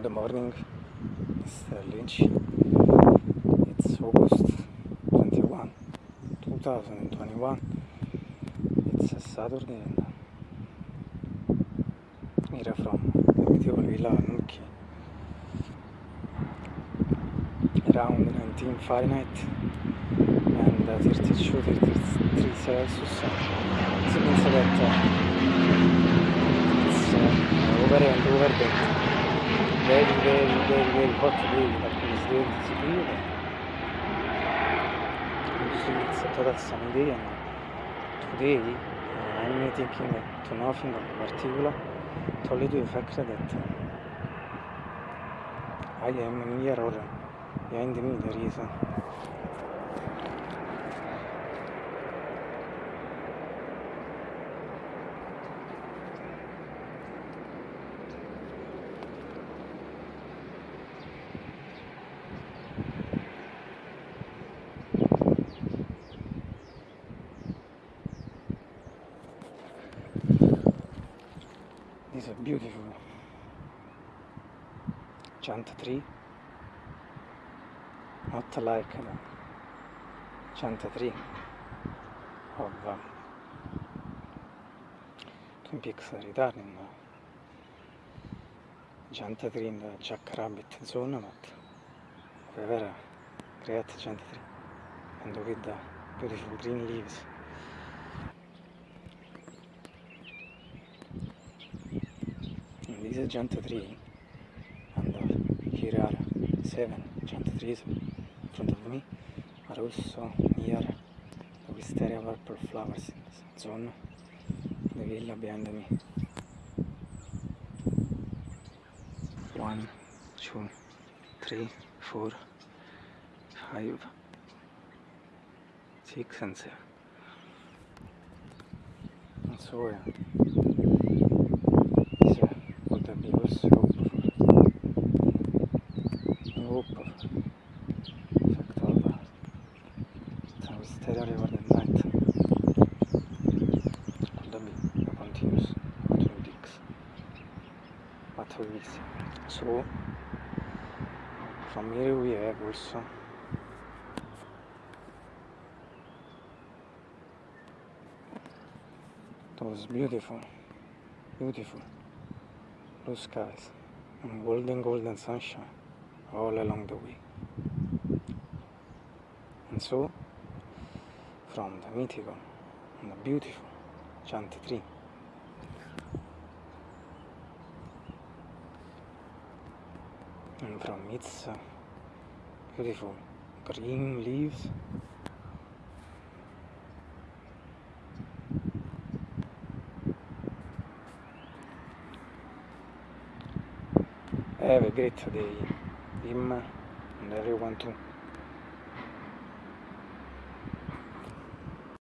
Good morning, Mr. Lynch. It's August 21, 2021. It's a Saturday here from beautiful Villa Nuki. Around 19 Fahrenheit and uh, 32, 33 Celsius. It means that uh, it's uh, over and over that very, very, very, very hot today like it's very severe. Siberia. Usually it's a total sunny day and today uh, I'm thinking that to nothing in particular, to only to the fact that uh, I am here or behind me there is uh, this is a beautiful. Giant tree not like the giant tree of uh, Twin Peaks Returning uh, giant tree in the Jackrabbit zone but whoever create giant tree and with the beautiful green leaves is giant tree and uh, here are seven giant trees in front of me. Are also near the wisteria purple flowers zone the villa behind me. One two three four five six and seven. And so yeah that be also hope of effect of uh, the night could that be a continuous Twin Peaks what we will see so from here we have also those beautiful. Beautiful blue skies and golden golden sunshine all along the way. And so from the mythical and the beautiful giant tree. And from its uh, beautiful green leaves have a great day. Him and everyone too